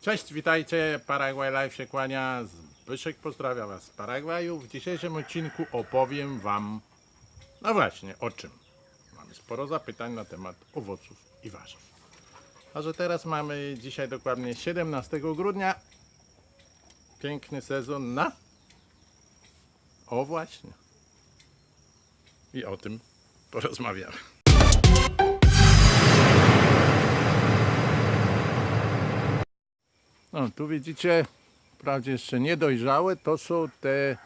Cześć, witajcie. Paraguay Live się kłania. Zbyszek pozdrawia Was z Paragwaju. W dzisiejszym odcinku opowiem Wam, no właśnie, o czym. Mamy sporo zapytań na temat owoców i warzyw. A że teraz mamy dzisiaj dokładnie 17 grudnia. Piękny sezon na... O właśnie. I o tym porozmawiamy. No, tu widzicie, wprawdzie jeszcze niedojrzałe, to są te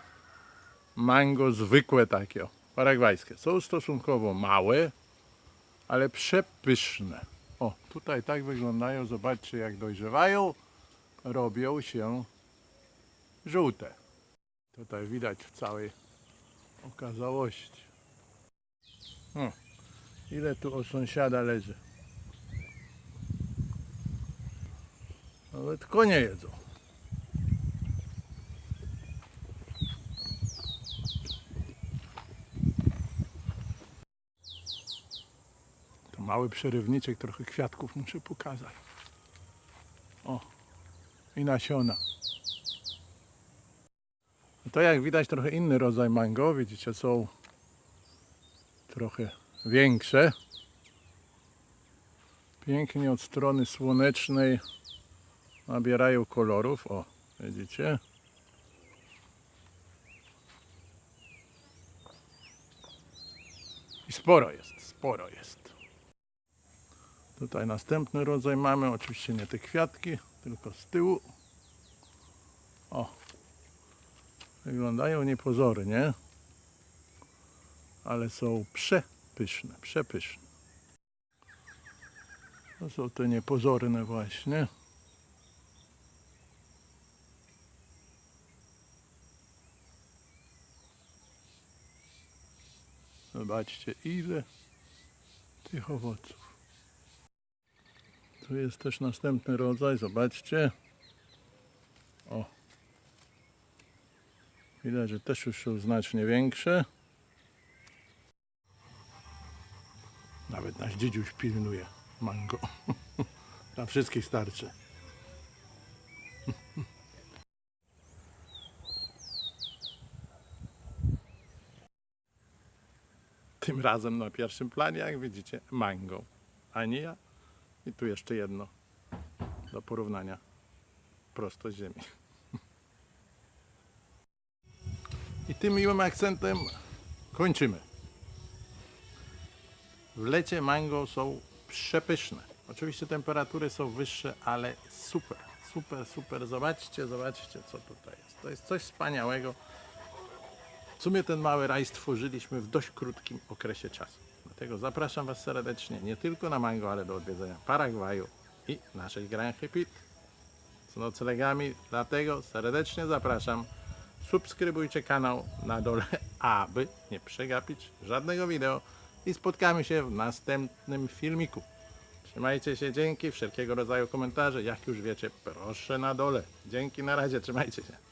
mango zwykłe takie, paragwajskie. Są stosunkowo małe, ale przepyszne. O, tutaj tak wyglądają, zobaczcie jak dojrzewają, robią się żółte. Tutaj widać w całej okazałości. O, ile tu o sąsiada leży. Nawet konie jedzą. To mały przerywniczek, trochę kwiatków muszę pokazać. O, i nasiona. No To jak widać trochę inny rodzaj mango, widzicie są trochę większe. Pięknie od strony słonecznej nabierają kolorów. O, widzicie? I sporo jest, sporo jest. Tutaj następny rodzaj mamy, oczywiście nie te kwiatki, tylko z tyłu. O, wyglądają niepozornie, ale są przepyszne, przepyszne. To są te niepozorne właśnie. Zobaczcie ile tych owoców. Tu jest też następny rodzaj, zobaczcie. O. Widać, że też już są znacznie większe. Nawet nasz dziedziuś pilnuje mango. Dla wszystkich starczy. Tym razem na pierwszym planie, jak widzicie, mango. A nie ja. I tu jeszcze jedno do porównania. Prosto z ziemi. I tym miłym akcentem kończymy. W lecie mango są przepyszne. Oczywiście temperatury są wyższe, ale super, super, super. Zobaczcie, zobaczcie co tutaj jest. To jest coś wspaniałego. W sumie ten mały raj stworzyliśmy w dość krótkim okresie czasu. Dlatego zapraszam Was serdecznie nie tylko na mango, ale do odwiedzenia Paragwaju i naszej Grange Pit z noclegami. Dlatego serdecznie zapraszam. Subskrybujcie kanał na dole, aby nie przegapić żadnego wideo i spotkamy się w następnym filmiku. Trzymajcie się, dzięki, wszelkiego rodzaju komentarze, jak już wiecie, proszę na dole. Dzięki, na razie, trzymajcie się.